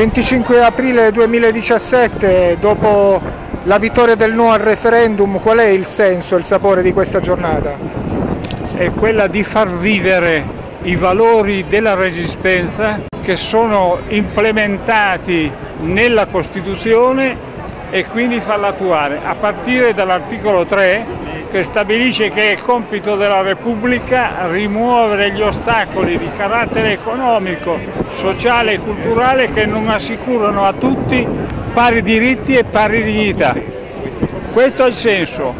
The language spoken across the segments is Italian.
25 aprile 2017, dopo la vittoria del no al referendum, qual è il senso, il sapore di questa giornata? È quella di far vivere i valori della resistenza che sono implementati nella Costituzione e quindi farla attuare, a partire dall'articolo 3 che stabilisce che è compito della Repubblica rimuovere gli ostacoli di carattere economico, sociale e culturale che non assicurano a tutti pari diritti e pari dignità. Questo è il senso.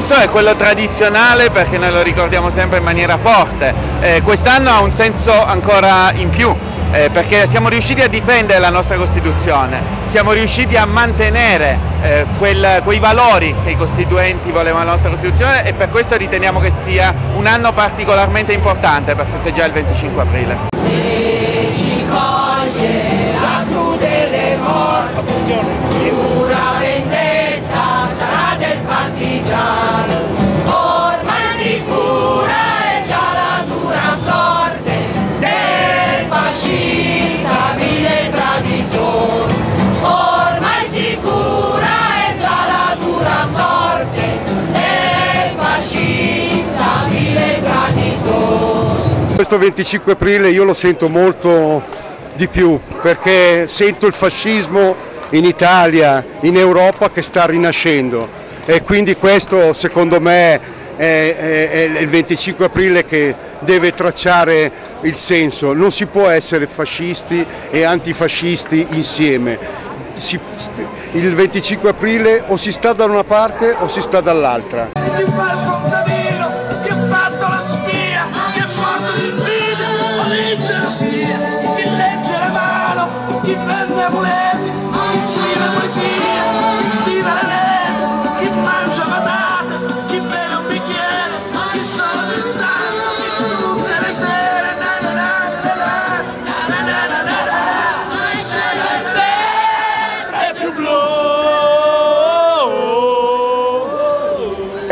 Senso è quello tradizionale perché noi lo ricordiamo sempre in maniera forte, eh, quest'anno ha un senso ancora in più eh, perché siamo riusciti a difendere la nostra Costituzione, siamo riusciti a mantenere eh, quel, quei valori che i costituenti volevano alla nostra Costituzione e per questo riteniamo che sia un anno particolarmente importante per festeggiare il 25 aprile. Questo 25 aprile io lo sento molto di più perché sento il fascismo in Italia, in Europa che sta rinascendo. E quindi questo secondo me è, è, è, il 25 aprile che deve tracciare il senso, non si può essere fascisti e antifascisti insieme, si, il 25 aprile o si sta da una parte o si sta dall'altra.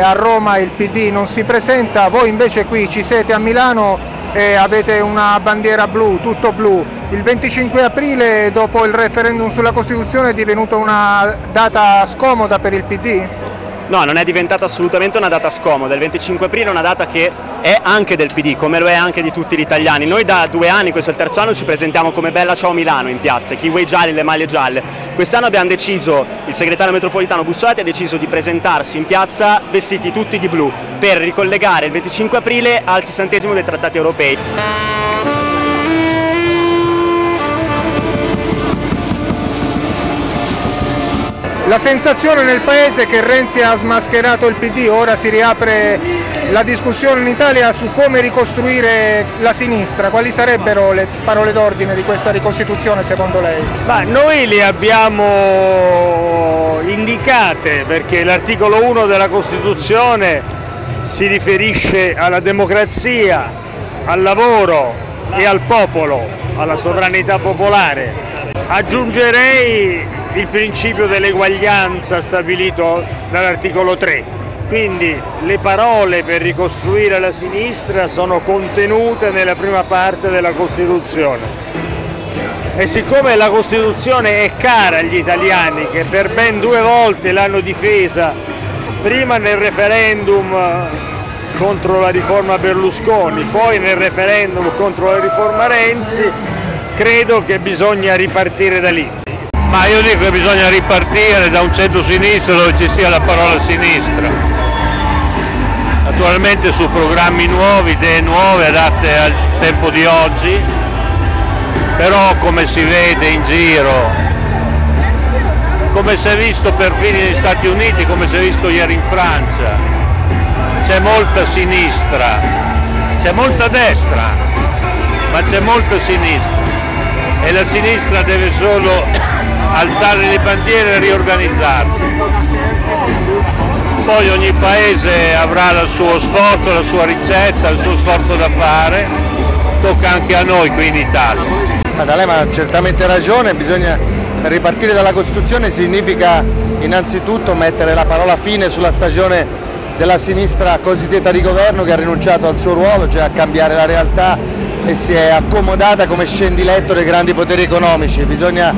A Roma il PD non si presenta, voi invece qui ci siete a Milano e avete una bandiera blu, tutto blu. Il 25 aprile dopo il referendum sulla Costituzione è divenuta una data scomoda per il PD? No, non è diventata assolutamente una data scomoda, il 25 aprile è una data che è anche del PD, come lo è anche di tutti gli italiani. Noi da due anni, questo è il terzo anno, ci presentiamo come Bella Ciao Milano in piazza, kiwi gialli, le maglie gialle. Quest'anno abbiamo deciso, il segretario metropolitano Bussolati ha deciso di presentarsi in piazza vestiti tutti di blu per ricollegare il 25 aprile al sessantesimo dei trattati europei. La sensazione nel paese è che Renzi ha smascherato il PD, ora si riapre la discussione in Italia su come ricostruire la sinistra, quali sarebbero le parole d'ordine di questa ricostituzione secondo lei? Ma noi le abbiamo indicate perché l'articolo 1 della Costituzione si riferisce alla democrazia, al lavoro e al popolo, alla sovranità popolare. Aggiungerei il principio dell'eguaglianza stabilito dall'articolo 3. Quindi le parole per ricostruire la sinistra sono contenute nella prima parte della Costituzione. E siccome la Costituzione è cara agli italiani, che per ben due volte l'hanno difesa, prima nel referendum contro la riforma Berlusconi, poi nel referendum contro la riforma Renzi, credo che bisogna ripartire da lì. Ma io dico che bisogna ripartire da un centro-sinistra dove ci sia la parola sinistra. Naturalmente su programmi nuovi, idee nuove adatte al tempo di oggi, però come si vede in giro, come si è visto perfino negli Stati Uniti, come si è visto ieri in Francia, c'è molta sinistra, c'è molta destra, ma c'è molta sinistra e la sinistra deve solo alzare le bandiere e riorganizzarsi. Poi ogni paese avrà il suo sforzo, la sua ricetta, il suo sforzo da fare, tocca anche a noi qui in Italia. Maddalema ha certamente ragione, bisogna ripartire dalla Costituzione significa innanzitutto mettere la parola fine sulla stagione della sinistra cosiddetta di governo che ha rinunciato al suo ruolo, cioè a cambiare la realtà e si è accomodata come scendiletto dei grandi poteri economici. Bisogna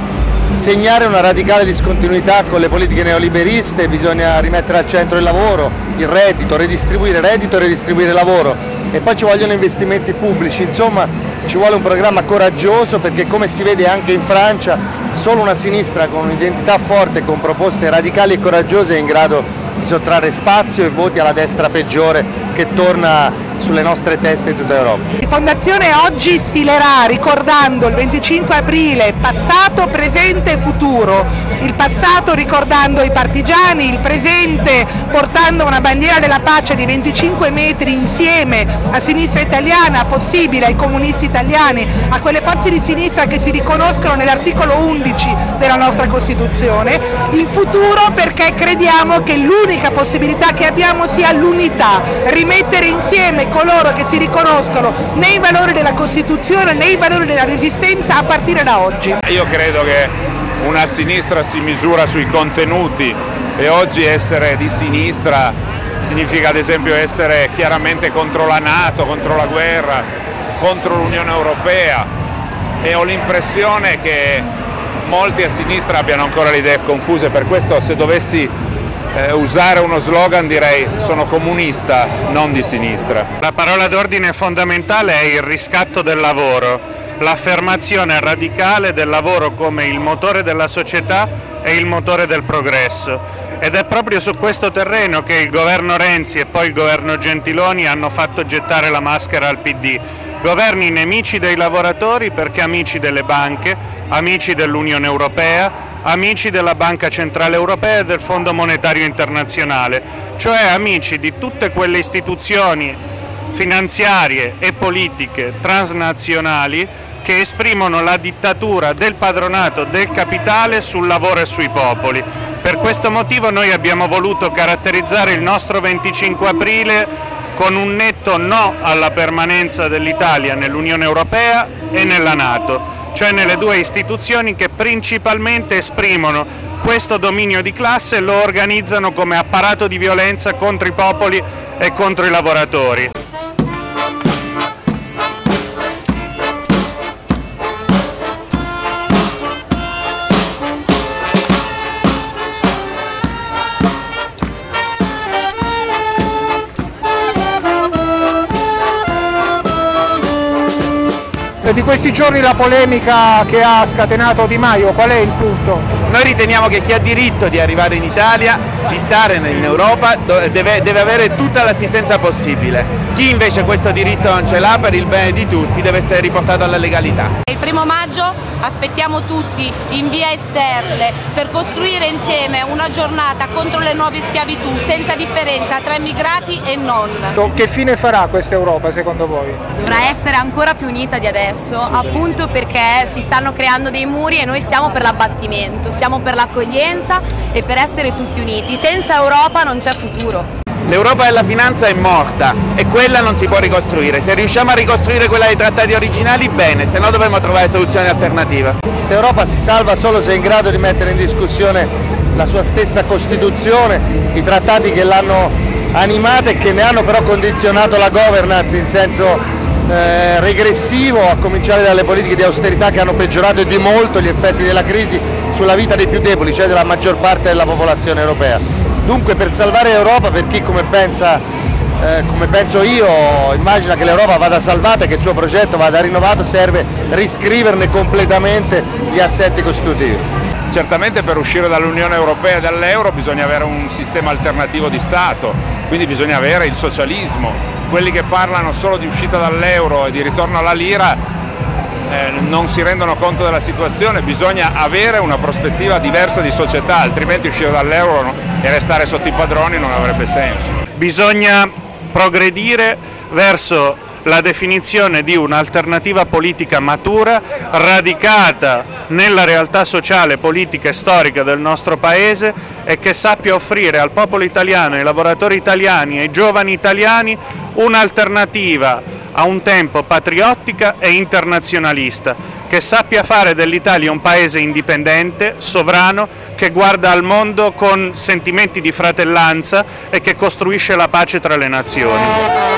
segnare una radicale discontinuità con le politiche neoliberiste, bisogna rimettere al centro il lavoro, il reddito, redistribuire reddito e redistribuire lavoro. E poi ci vogliono investimenti pubblici, insomma ci vuole un programma coraggioso perché come si vede anche in Francia solo una sinistra con un'identità forte con proposte radicali e coraggiose è in grado di sottrarre spazio e voti alla destra peggiore che torna sulle nostre teste in tutta Europa. La Fondazione oggi sfilerà ricordando il 25 aprile passato, presente e futuro, il passato ricordando i partigiani, il presente portando una bandiera della pace di 25 metri insieme a sinistra italiana, possibile ai comunisti italiani, a quelle forze di sinistra che si riconoscono nell'articolo 11 della nostra Costituzione, il futuro perché crediamo che l'unica possibilità che abbiamo sia l'unità, rimettere insieme coloro che si riconoscono nei valori della Costituzione, nei valori della resistenza a partire da oggi. Io credo che una sinistra si misura sui contenuti e oggi essere di sinistra significa ad esempio essere chiaramente contro la Nato, contro la guerra, contro l'Unione Europea e ho l'impressione che molti a sinistra abbiano ancora le idee confuse, per questo se dovessi eh, usare uno slogan direi sono comunista, non di sinistra. La parola d'ordine fondamentale è il riscatto del lavoro, l'affermazione radicale del lavoro come il motore della società e il motore del progresso. Ed è proprio su questo terreno che il governo Renzi e poi il governo Gentiloni hanno fatto gettare la maschera al PD. Governi nemici dei lavoratori perché amici delle banche, amici dell'Unione Europea, amici della Banca Centrale Europea e del Fondo Monetario Internazionale, cioè amici di tutte quelle istituzioni finanziarie e politiche transnazionali che esprimono la dittatura del padronato del capitale sul lavoro e sui popoli. Per questo motivo noi abbiamo voluto caratterizzare il nostro 25 aprile con un netto no alla permanenza dell'Italia nell'Unione Europea e nella Nato cioè nelle due istituzioni che principalmente esprimono questo dominio di classe e lo organizzano come apparato di violenza contro i popoli e contro i lavoratori. Questi giorni la polemica che ha scatenato Di Maio, qual è il punto? Noi riteniamo che chi ha diritto di arrivare in Italia, di stare in Europa, deve, deve avere tutta l'assistenza possibile. Chi invece questo diritto non ce l'ha per il bene di tutti deve essere riportato alla legalità. Il primo maggio aspettiamo tutti in via Esterle per costruire insieme una giornata contro le nuove schiavitù senza differenza tra immigrati e non. Che fine farà questa Europa secondo voi? Dovrà essere ancora più unita di adesso, appunto perché si stanno creando dei muri e noi siamo per l'abbattimento, siamo per l'accoglienza e per essere tutti uniti. Senza Europa non c'è futuro. L'Europa della finanza è morta e quella non si può ricostruire. Se riusciamo a ricostruire quella dei trattati originali, bene, se no dovremo trovare soluzioni alternative. Questa Europa si salva solo se è in grado di mettere in discussione la sua stessa Costituzione, i trattati che l'hanno animata e che ne hanno però condizionato la governance in senso eh, regressivo, a cominciare dalle politiche di austerità che hanno peggiorato di molto gli effetti della crisi sulla vita dei più deboli, cioè della maggior parte della popolazione europea. Dunque per salvare l'Europa, per chi come, pensa, eh, come penso io, immagina che l'Europa vada salvata e che il suo progetto vada rinnovato, serve riscriverne completamente gli assetti costitutivi. Certamente per uscire dall'Unione Europea e dall'euro bisogna avere un sistema alternativo di Stato, quindi bisogna avere il socialismo. Quelli che parlano solo di uscita dall'euro e di ritorno alla lira eh, non si rendono conto della situazione, bisogna avere una prospettiva diversa di società, altrimenti uscire dall'euro e restare sotto i padroni non avrebbe senso. Bisogna progredire verso la definizione di un'alternativa politica matura, radicata nella realtà sociale, politica e storica del nostro Paese e che sappia offrire al popolo italiano, ai lavoratori italiani, ai giovani italiani un'alternativa a un tempo patriottica e internazionalista, che sappia fare dell'Italia un paese indipendente, sovrano, che guarda al mondo con sentimenti di fratellanza e che costruisce la pace tra le nazioni.